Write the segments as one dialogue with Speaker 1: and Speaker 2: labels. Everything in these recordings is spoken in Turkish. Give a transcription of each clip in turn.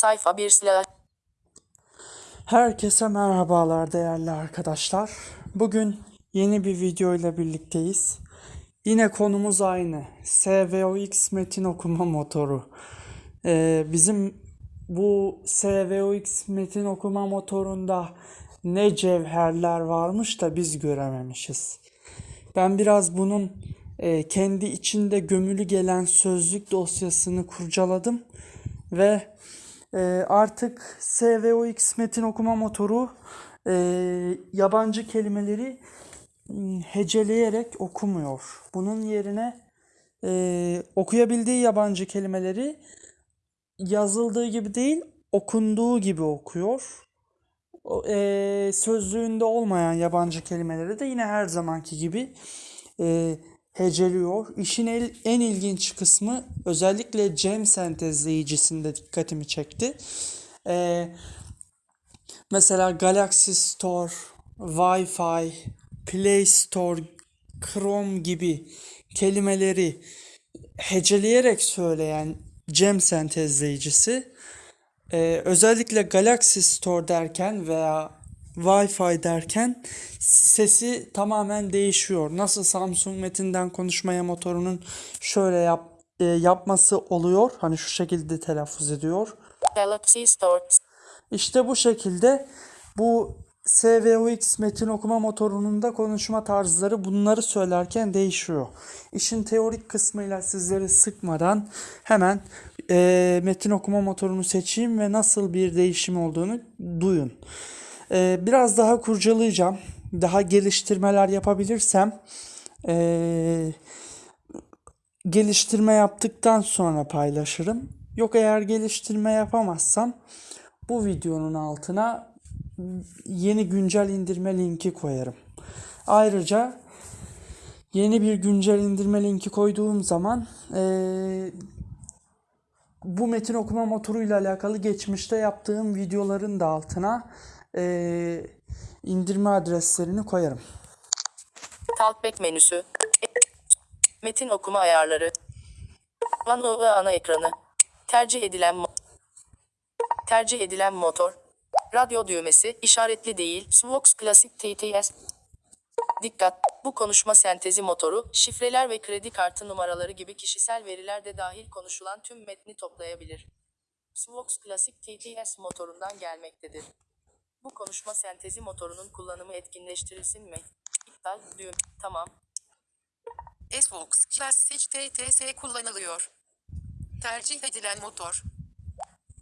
Speaker 1: Sayfa 1 silah.
Speaker 2: Herkese merhabalar değerli arkadaşlar. Bugün yeni bir video ile birlikteyiz. Yine konumuz aynı. SVOX metin okuma motoru. Ee, bizim bu SVOX metin okuma motorunda ne cevherler varmış da biz görememişiz. Ben biraz bunun e, kendi içinde gömülü gelen sözlük dosyasını kurcaladım ve e, artık SVOX metin okuma motoru e, yabancı kelimeleri m, heceleyerek okumuyor. Bunun yerine e, okuyabildiği yabancı kelimeleri yazıldığı gibi değil, okunduğu gibi okuyor. E, sözlüğünde olmayan yabancı kelimeleri de yine her zamanki gibi e, heceliyor. İşin en ilginç kısmı özellikle Cem sentezleyicisinde dikkatimi çekti. E, mesela Galaxy Store, Wi-Fi, Play Store, Chrome gibi kelimeleri heceleyerek söyleyen Cem sentezleyicisi ee, özellikle Galaxy Store derken veya Wi-Fi derken sesi tamamen değişiyor. Nasıl Samsung Metin'den konuşmaya motorunun şöyle yap, e, yapması oluyor. Hani şu şekilde telaffuz ediyor.
Speaker 1: Galaxy Store.
Speaker 2: İşte bu şekilde bu SVOX metin okuma motorunun da konuşma tarzları bunları söylerken değişiyor. İşin teorik kısmıyla sizleri sıkmadan hemen e, metin okuma motorunu seçeyim ve nasıl bir değişim olduğunu duyun. E, biraz daha kurcalayacağım. Daha geliştirmeler yapabilirsem e, geliştirme yaptıktan sonra paylaşırım. Yok eğer geliştirme yapamazsam bu videonun altına yeni güncel indirme linki koyarım. Ayrıca yeni bir güncel indirme linki koyduğum zaman eee, bu metin okuma motoruyla alakalı geçmişte yaptığım videoların da altına eee, indirme adreslerini koyarım.
Speaker 1: Talkback menüsü. Metin okuma ayarları. OneNote ana ekranı. Tercih edilen Tercih edilen motor. Radyo düğmesi işaretli değil. Svox Classic TTS. Dikkat! Bu konuşma sentezi motoru, şifreler ve kredi kartı numaraları gibi kişisel veriler de dahil konuşulan tüm metni toplayabilir. Svox Classic TTS motorundan gelmektedir. Bu konuşma sentezi motorunun kullanımı etkinleştirilsin mi? İptal düğüm. Tamam.
Speaker 3: SVOX Classic TTS kullanılıyor. Tercih edilen motor.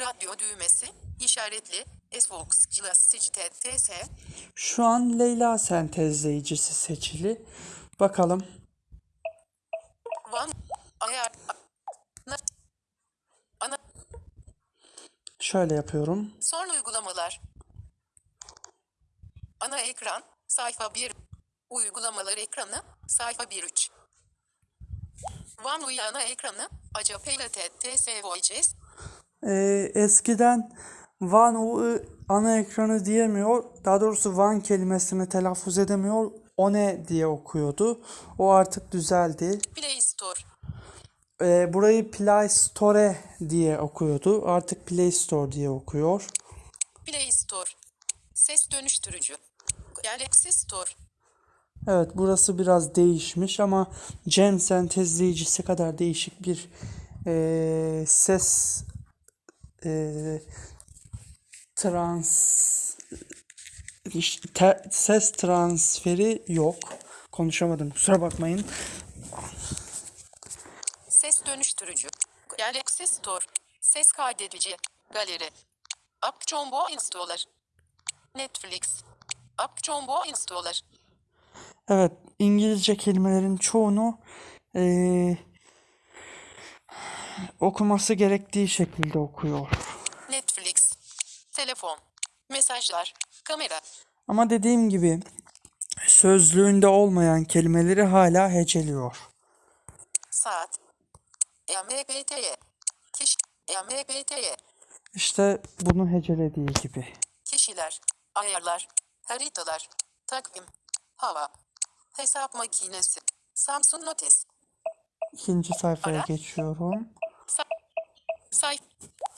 Speaker 3: Radyo düğmesi, işaretli, SVOX Classic TTS,
Speaker 2: Şu an Leyla sentezleyicisi seçili. Bakalım.
Speaker 3: Van, ayar,
Speaker 2: Şöyle yapıyorum.
Speaker 3: son uygulamalar. Ana ekran, sayfa 1. Uygulamalar ekranı, sayfa 1.3. Van UI ana ekranı, Acapella TTS Voices,
Speaker 2: Ee, eskiden Van o ana ekranı diyemiyor. Daha doğrusu Van kelimesini telaffuz edemiyor. O ne diye okuyordu. O artık düzeldi.
Speaker 3: Play Store,
Speaker 2: Ee, burayı Play Store diye okuyordu. Artık Play Store diye okuyor.
Speaker 3: Play Store, ses dönüştürücü, Galaxy Store,
Speaker 2: Evet burası biraz değişmiş ama Cem sentezleyicisi kadar değişik bir eee, ses eee, trans te- ses transferi yok. Konuşamadım kusura bakmayın.
Speaker 3: Ses dönüştürücü. Galaxy Store. Ses kaydedici. Galeri. App Combo Installer. Netflix. App Combo Installer.
Speaker 2: Evet İngilizce kelimelerin çoğunu eee, okuması gerektiği şekilde okuyor.
Speaker 3: Netflix. Telefon. Mesajlar. Kamera.
Speaker 2: Ama dediğim gibi sözlüğünde olmayan kelimeleri hala heceliyor.
Speaker 3: Saat. MBT'ye. Kişi. MBT'ye.
Speaker 2: İşte bunu hecelediği gibi.
Speaker 3: Kişiler. Ayarlar. Haritalar. Takvim. Hava. Hesap makinesi. Samsung Notes.
Speaker 2: İkinci sayfaya
Speaker 3: Ara.
Speaker 2: geçiyorum.
Speaker 3: Say.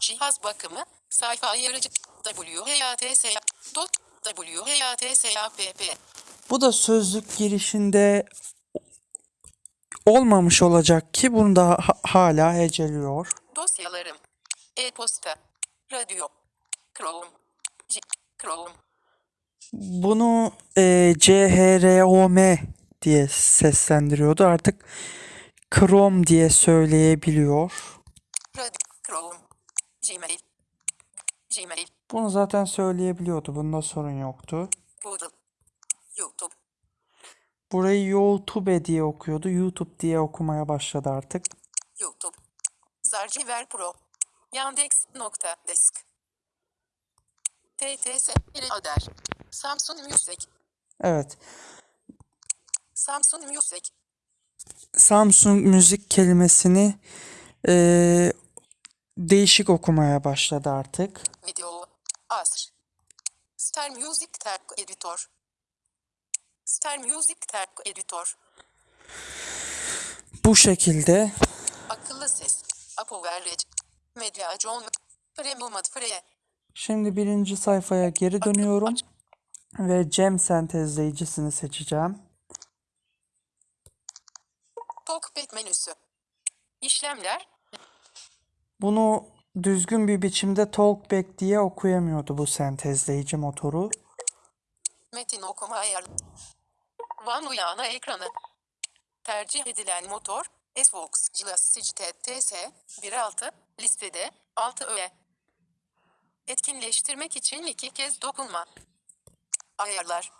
Speaker 3: Cihaz bakımı. Sayfa ayarıcı. WHATS. Dot. WHATSAPP.
Speaker 2: Bu da sözlük girişinde olmamış olacak ki bunu da ha- hala heceliyor.
Speaker 3: Dosyalarım. E-posta. Radyo. Chrome. C- Chrome.
Speaker 2: Bunu e, CHROM diye seslendiriyordu. Artık Chrome diye söyleyebiliyor.
Speaker 3: Chrome. Gmail. Gmail.
Speaker 2: Bunu zaten söyleyebiliyordu. Bunda sorun yoktu.
Speaker 3: Google. YouTube.
Speaker 2: Burayı YouTube diye okuyordu. YouTube diye okumaya başladı artık.
Speaker 3: YouTube. Zarciver Pro. Yandex. Nokta. Desk. TTS. Ader. Samsung Music.
Speaker 2: Evet.
Speaker 3: Samsung Music.
Speaker 2: Samsung müzik kelimesini e, değişik okumaya başladı artık.
Speaker 3: Video. Asr. Star Music Tag Editor. Star Music Tag Editor.
Speaker 2: Bu şekilde
Speaker 3: Akıllı ses. Apoverage. Medya John. Premium Free.
Speaker 2: Şimdi birinci sayfaya geri dönüyorum ve Cem sentezleyicisini seçeceğim.
Speaker 3: Talkback menüsü. İşlemler.
Speaker 2: Bunu düzgün bir biçimde Talkback diye okuyamıyordu bu sentezleyici motoru.
Speaker 3: Metin okuma ayar. Van uyana ekranı. Tercih edilen motor. Svox Glassage TS 1.6 listede 6 öğe. Etkinleştirmek için iki kez dokunma. Ayarlar.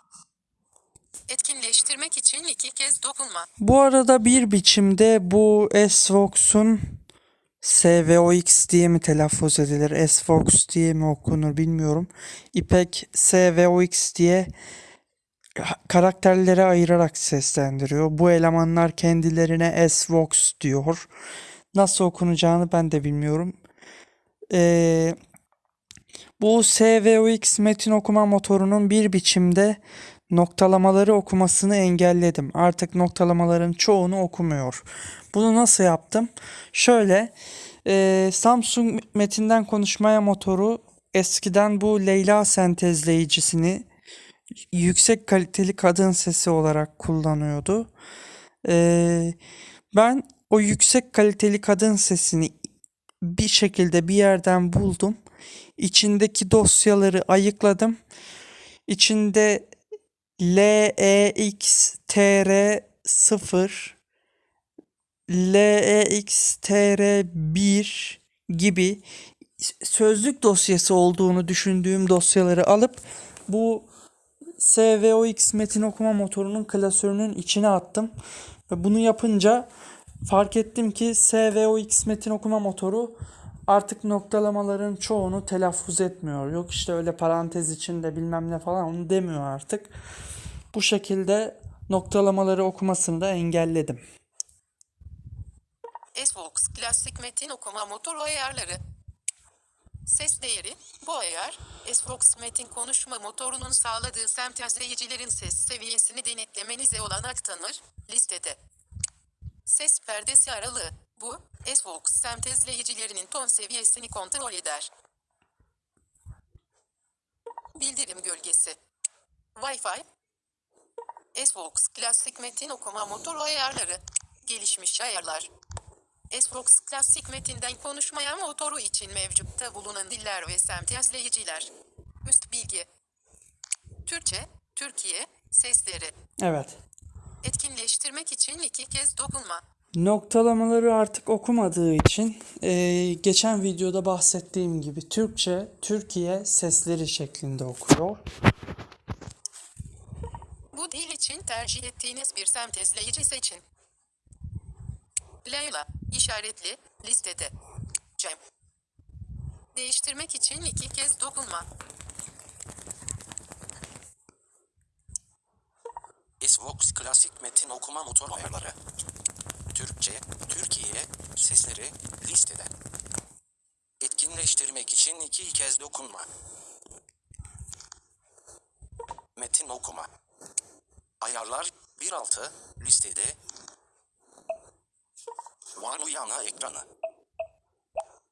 Speaker 3: Etkinleştirmek için iki kez dokunma.
Speaker 2: Bu arada bir biçimde bu S-Vox'un SVOX diye mi telaffuz edilir, S-Vox diye mi okunur bilmiyorum. İpek SVOX diye karakterlere ayırarak seslendiriyor. Bu elemanlar kendilerine S-Vox diyor. Nasıl okunacağını ben de bilmiyorum. Ee, bu SVOX metin okuma motorunun bir biçimde noktalamaları okumasını engelledim. Artık noktalamaların çoğunu okumuyor. Bunu nasıl yaptım? Şöyle e, Samsung metinden konuşmaya motoru eskiden bu Leyla sentezleyicisini yüksek kaliteli kadın sesi olarak kullanıyordu. E, ben o yüksek kaliteli kadın sesini bir şekilde bir yerden buldum. İçindeki dosyaları ayıkladım. İçinde E LEXTR0 LEXTR1 gibi sözlük dosyası olduğunu düşündüğüm dosyaları alıp bu SVOX metin okuma motorunun klasörünün içine attım. Ve bunu yapınca fark ettim ki SVOX metin okuma motoru artık noktalamaların çoğunu telaffuz etmiyor. Yok işte öyle parantez içinde bilmem ne falan onu demiyor artık. Bu şekilde noktalamaları okumasını da engelledim.
Speaker 3: Svox klasik metin okuma motoru ayarları. Ses değeri, bu ayar, Svox metin konuşma motorunun sağladığı sentezleyicilerin ses seviyesini denetlemenize olanak tanır, listede. Ses perdesi aralığı, bu, Svox sentezleyicilerinin ton seviyesini kontrol eder. Bildirim gölgesi. Wi-Fi. Svox klasik metin okuma motoru ayarları. Gelişmiş ayarlar. Esrox klasik metinden konuşmaya motoru için mevcutta bulunan diller ve sentezleyiciler. Üst bilgi. Türkçe, Türkiye, sesleri.
Speaker 2: Evet.
Speaker 3: Etkinleştirmek için iki kez dokunma.
Speaker 2: Noktalamaları artık okumadığı için eee, geçen videoda bahsettiğim gibi Türkçe, Türkiye sesleri şeklinde okuyor.
Speaker 3: Bu dil için tercih ettiğiniz bir sentezleyici seçin. Leyla, işaretli, listede. Cem. Değiştirmek için iki kez dokunma.
Speaker 4: Svox klasik metin okuma motor ayarları. Türkçe, Türkiye, sesleri, listede. Etkinleştirmek için iki kez dokunma. Metin okuma. Ayarlar 1.6 listede. Van uyana ekranı.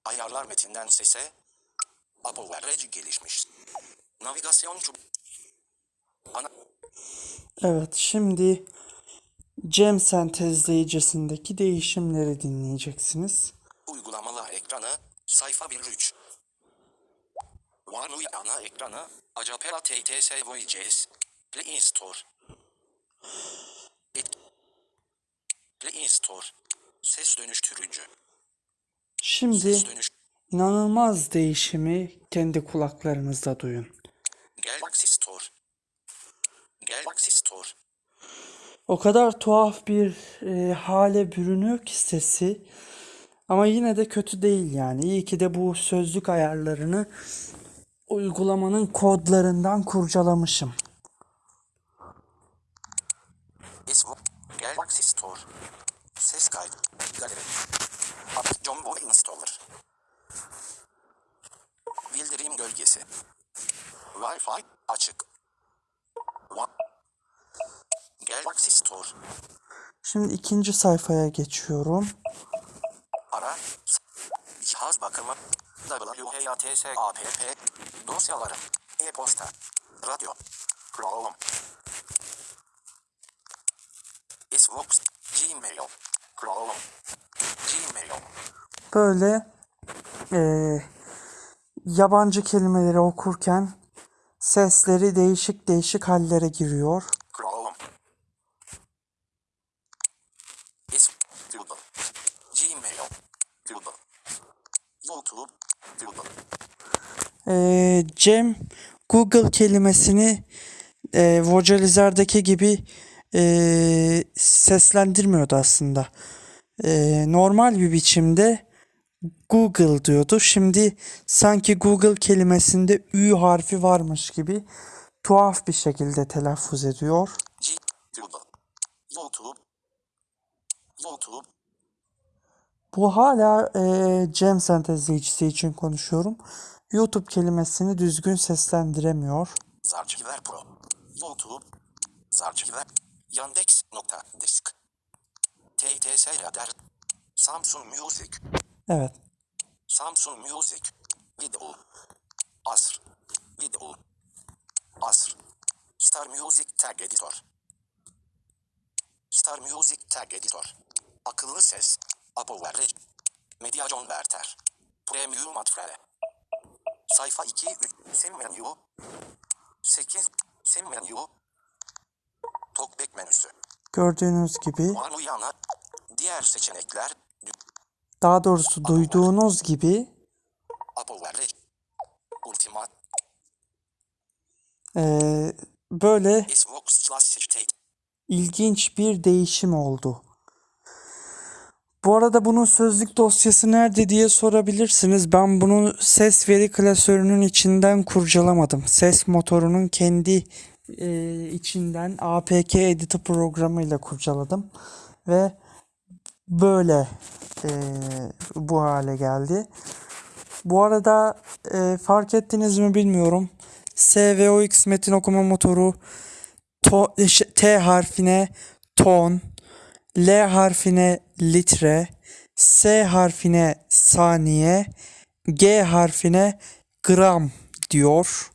Speaker 4: Ayarlar metinden sese. ApoWare gelişmiş. Navigasyon çub... Ana...
Speaker 2: Evet şimdi Cem sentezleyicisindeki değişimleri dinleyeceksiniz.
Speaker 4: Uygulamalar ekranı, sayfa 1 3. OneUI ana ekranı, Acapela TTS Voyages, Play Store. Et... Play Store. Ses dönüştürücü.
Speaker 2: Şimdi
Speaker 4: Ses dönüş...
Speaker 2: inanılmaz değişimi kendi kulaklarınızda duyun.
Speaker 4: Galaxy Store. Galaxy Store.
Speaker 2: O kadar tuhaf bir e, hale bürünüyor ki sesi. Ama yine de kötü değil yani. İyi ki de bu sözlük ayarlarını uygulamanın kodlarından kurcalamışım.
Speaker 4: Galaxy Store. Ses kaydı. Galeri. App Jumbo Installer. Bildirim gölgesi. Wi-Fi açık. Galaxy Store.
Speaker 2: Şimdi ikinci sayfaya geçiyorum.
Speaker 4: Ara. Cihaz bakımı. WHATS app. Dosyaları. E-posta. Radyo. Chrome. Xbox. Gmail. Chrome. Gmail.
Speaker 2: Böyle e, yabancı kelimeleri okurken sesleri değişik değişik hallere giriyor.
Speaker 4: Chrome. Is Google. Gmail. Google. YouTube. Google.
Speaker 2: Ee, Cem Google kelimesini e, vocalizerdeki gibi e, seslendirmiyordu aslında. E, normal bir biçimde Google diyordu. Şimdi sanki Google kelimesinde Ü harfi varmış gibi tuhaf bir şekilde telaffuz ediyor.
Speaker 4: YouTube. YouTube.
Speaker 2: Bu hala e, Cem sentezleyicisi için konuşuyorum. YouTube kelimesini düzgün seslendiremiyor.
Speaker 4: Zarchiver Pro. YouTube. Zarchiver. Yandex nokta disk. TTS Radar. Samsung Music.
Speaker 2: Evet.
Speaker 4: Samsung Music. Video. Asr. Video. Asr. Star Music Tag Editor. Star Music Tag Editor. Akıllı ses. ApoWare. Media Converter. Premium Atfre. Sayfa 2 3. Sim menü. 8. Sim menü. Talkback menüsü.
Speaker 2: Gördüğünüz gibi
Speaker 4: One uyana. Diğer seçenekler.
Speaker 2: Daha doğrusu duyduğunuz gibi
Speaker 4: ApoWare. Ultimate.
Speaker 2: eee, böyle ilginç bir değişim oldu. Bu arada bunun sözlük dosyası nerede diye sorabilirsiniz. Ben bunu ses veri klasörünün içinden kurcalamadım. Ses motorunun kendi eee, içinden APK Editor programıyla kurcaladım ve böyle eee, bu hale geldi. Bu arada e, fark ettiniz mi bilmiyorum. SVOX metin okuma motoru to- e, T harfine ton, L harfine litre, S harfine saniye, G harfine gram diyor.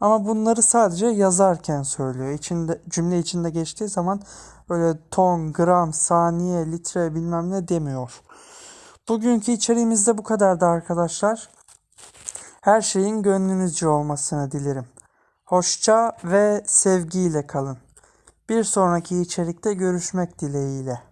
Speaker 2: Ama bunları sadece yazarken söylüyor. İçinde cümle içinde geçtiği zaman öyle ton, gram, saniye, litre bilmem ne demiyor. Bugünkü içeriğimiz de bu kadardı arkadaşlar. Her şeyin gönlünüzce olmasını dilerim. Hoşça ve sevgiyle kalın. Bir sonraki içerikte görüşmek dileğiyle.